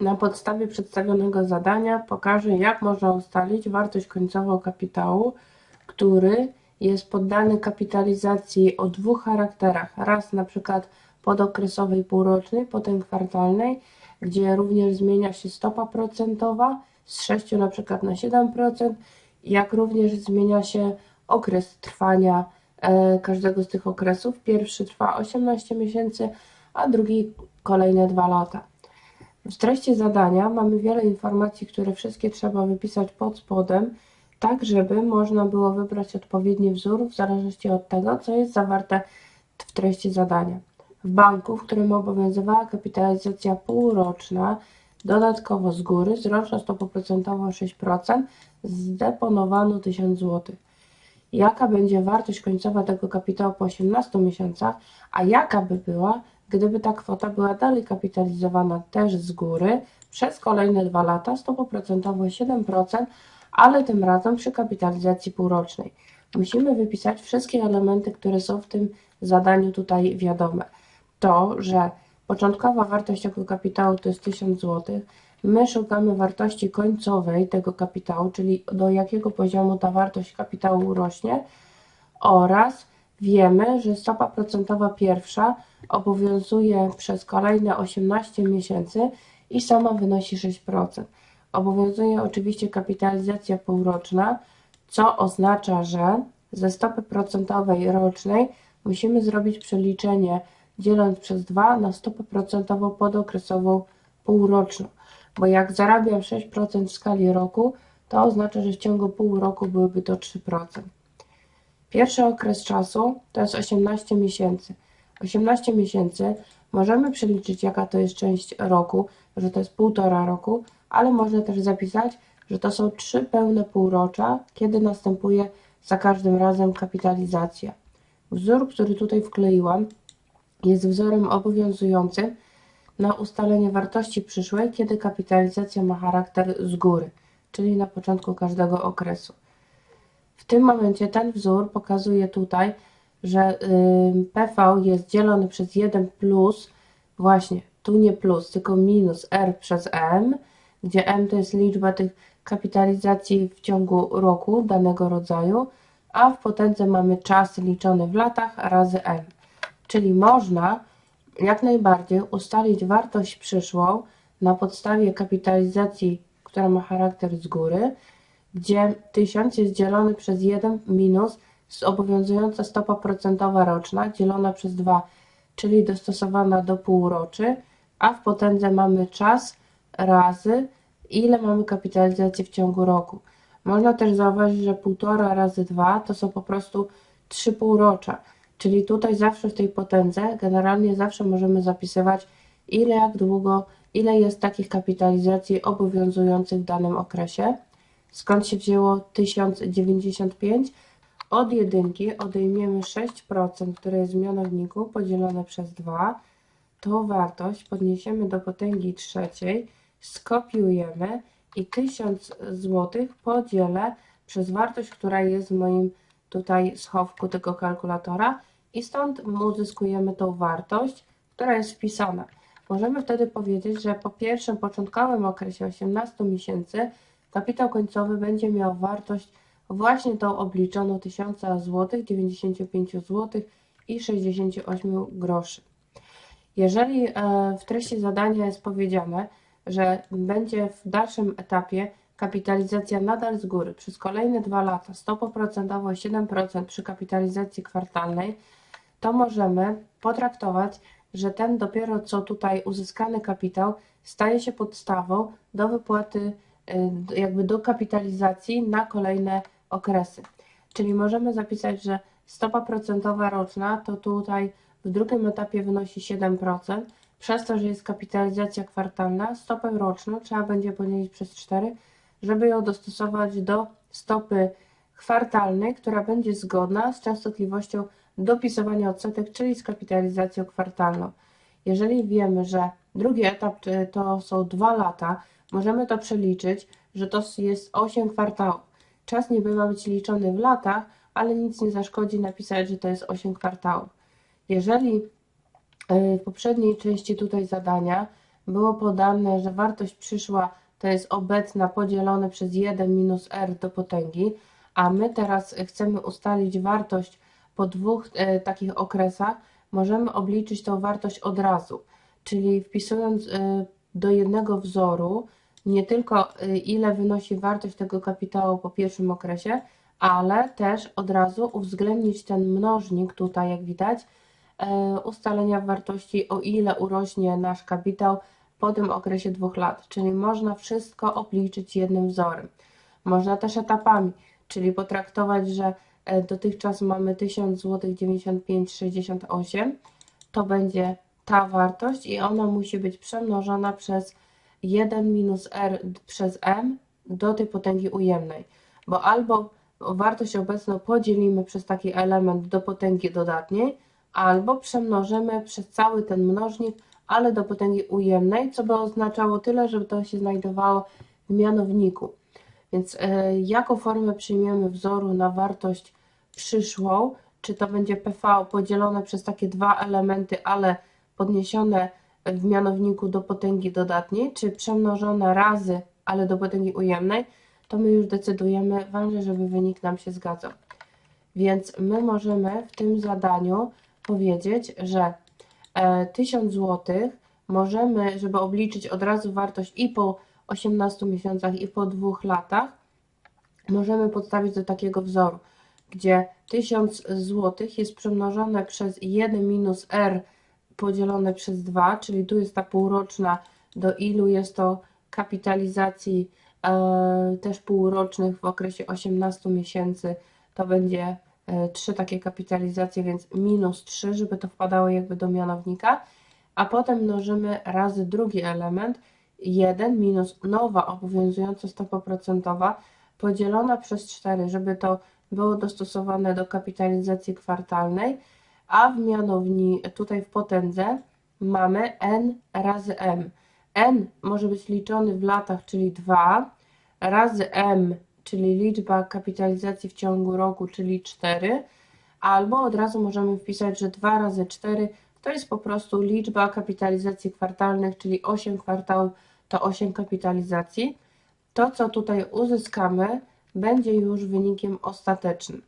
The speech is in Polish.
Na podstawie przedstawionego zadania pokażę, jak można ustalić wartość końcową kapitału, który jest poddany kapitalizacji o dwóch charakterach. Raz na przykład podokresowej półrocznej, potem kwartalnej, gdzie również zmienia się stopa procentowa z 6 na przykład na 7%, jak również zmienia się okres trwania e, każdego z tych okresów. Pierwszy trwa 18 miesięcy, a drugi kolejne 2 lata. W treści zadania mamy wiele informacji, które wszystkie trzeba wypisać pod spodem, tak żeby można było wybrać odpowiedni wzór w zależności od tego, co jest zawarte w treści zadania. W banku, w którym obowiązywała kapitalizacja półroczna, dodatkowo z góry, z roczną stopą procentową 6%, zdeponowano 1000 zł. Jaka będzie wartość końcowa tego kapitału po 18 miesiącach, a jaka by była, gdyby ta kwota była dalej kapitalizowana też z góry przez kolejne dwa lata, stopą procentową 7%, ale tym razem przy kapitalizacji półrocznej. Musimy wypisać wszystkie elementy, które są w tym zadaniu tutaj wiadome. To, że początkowa wartość tego kapitału to jest 1000 zł, my szukamy wartości końcowej tego kapitału, czyli do jakiego poziomu ta wartość kapitału rośnie oraz wiemy, że stopa procentowa pierwsza obowiązuje przez kolejne 18 miesięcy i sama wynosi 6%. Obowiązuje oczywiście kapitalizacja półroczna, co oznacza, że ze stopy procentowej rocznej musimy zrobić przeliczenie dzieląc przez 2 na stopę procentową podokresową półroczną. Bo jak zarabiam 6% w skali roku, to oznacza, że w ciągu pół roku byłyby to 3%. Pierwszy okres czasu to jest 18 miesięcy. 18 miesięcy możemy przeliczyć, jaka to jest część roku, że to jest półtora roku, ale można też zapisać, że to są trzy pełne półrocza, kiedy następuje za każdym razem kapitalizacja. Wzór, który tutaj wkleiłam, jest wzorem obowiązującym na ustalenie wartości przyszłej, kiedy kapitalizacja ma charakter z góry, czyli na początku każdego okresu. W tym momencie ten wzór pokazuje tutaj, że PV jest dzielony przez 1 plus, właśnie tu nie plus, tylko minus R przez M, gdzie M to jest liczba tych kapitalizacji w ciągu roku danego rodzaju, a w potędze mamy czas liczony w latach razy M. Czyli można jak najbardziej ustalić wartość przyszłą na podstawie kapitalizacji, która ma charakter z góry, gdzie 1000 jest dzielony przez 1 minus obowiązująca stopa procentowa roczna dzielona przez 2, czyli dostosowana do półroczy, a w potędze mamy czas razy ile mamy kapitalizacji w ciągu roku. Można też zauważyć, że 1,5 razy 2 to są po prostu 3 półrocza, czyli tutaj zawsze w tej potędze generalnie zawsze możemy zapisywać ile, jak długo, ile jest takich kapitalizacji obowiązujących w danym okresie. Skąd się wzięło 1095? Od jedynki odejmiemy 6%, które jest w mianowniku, podzielone przez 2. Tą wartość podniesiemy do potęgi trzeciej, skopiujemy i 1000 zł podzielę przez wartość, która jest w moim tutaj schowku tego kalkulatora i stąd uzyskujemy tą wartość, która jest wpisana. Możemy wtedy powiedzieć, że po pierwszym początkowym okresie 18 miesięcy kapitał końcowy będzie miał wartość właśnie tą obliczoną 1000 zł, 95 zł i 68 groszy. Jeżeli e, w treści zadania jest powiedziane, że będzie w dalszym etapie kapitalizacja nadal z góry przez kolejne dwa lata, stopą procentową 7% przy kapitalizacji kwartalnej, to możemy potraktować, że ten dopiero co tutaj uzyskany kapitał staje się podstawą do wypłaty, y, jakby do kapitalizacji na kolejne okresy. Czyli możemy zapisać, że stopa procentowa roczna to tutaj w drugim etapie wynosi 7%, przez to, że jest kapitalizacja kwartalna, stopę roczną trzeba będzie podzielić przez 4, żeby ją dostosować do stopy kwartalnej, która będzie zgodna z częstotliwością dopisywania odsetek, czyli z kapitalizacją kwartalną. Jeżeli wiemy, że drugi etap to są 2 lata, możemy to przeliczyć, że to jest 8 kwartałów. Czas ma być liczony w latach, ale nic nie zaszkodzi napisać, że to jest 8 kwartałów. Jeżeli E, w poprzedniej części tutaj zadania było podane, że wartość przyszła to jest obecna podzielone przez 1 minus r do potęgi, a my teraz chcemy ustalić wartość po dwóch e, takich okresach, możemy obliczyć tą wartość od razu. Czyli wpisując e, do jednego wzoru nie tylko e, ile wynosi wartość tego kapitału po pierwszym okresie, ale też od razu uwzględnić ten mnożnik tutaj, jak widać, e, ustalenia wartości, o ile urośnie nasz kapitał po tym okresie dwóch lat. Czyli można wszystko obliczyć jednym wzorem. Można też etapami, czyli potraktować, że e, dotychczas mamy 1000 zł 95,68, to będzie ta wartość i ona musi być przemnożona przez 1 minus r przez m do tej potęgi ujemnej, bo albo wartość obecną podzielimy przez taki element do potęgi dodatniej, albo przemnożymy przez cały ten mnożnik, ale do potęgi ujemnej, co by oznaczało tyle, żeby to się znajdowało w mianowniku. Więc e, jaką formę przyjmiemy wzoru na wartość przyszłą, czy to będzie PV podzielone przez takie dwa elementy, ale podniesione w mianowniku do potęgi dodatniej, czy przemnożone razy, ale do potęgi ujemnej, to my już decydujemy, ważne, żeby wynik nam się zgadzał. Więc my możemy w tym zadaniu powiedzieć, że e, 1000 zł możemy, żeby obliczyć od razu wartość i po 18 miesiącach, i po dwóch latach, możemy podstawić do takiego wzoru, gdzie 1000 zł jest przemnożone przez 1 minus r podzielone przez 2, czyli tu jest ta półroczna, do ilu jest to kapitalizacji e, też półrocznych w okresie 18 miesięcy, to będzie e, trzy takie kapitalizacje, więc minus 3, żeby to wpadało jakby do mianownika, a potem mnożymy razy drugi element, 1 minus nowa obowiązująca stopa procentowa podzielona przez 4, żeby to było dostosowane do kapitalizacji kwartalnej, a w mianowni tutaj w potędze mamy n razy m. n może być liczony w latach, czyli 2, razy m, czyli liczba kapitalizacji w ciągu roku, czyli 4, albo od razu możemy wpisać, że 2 razy 4 to jest po prostu liczba kapitalizacji kwartalnych, czyli 8 kwartałów to 8 kapitalizacji. To, co tutaj uzyskamy, będzie już wynikiem ostatecznym.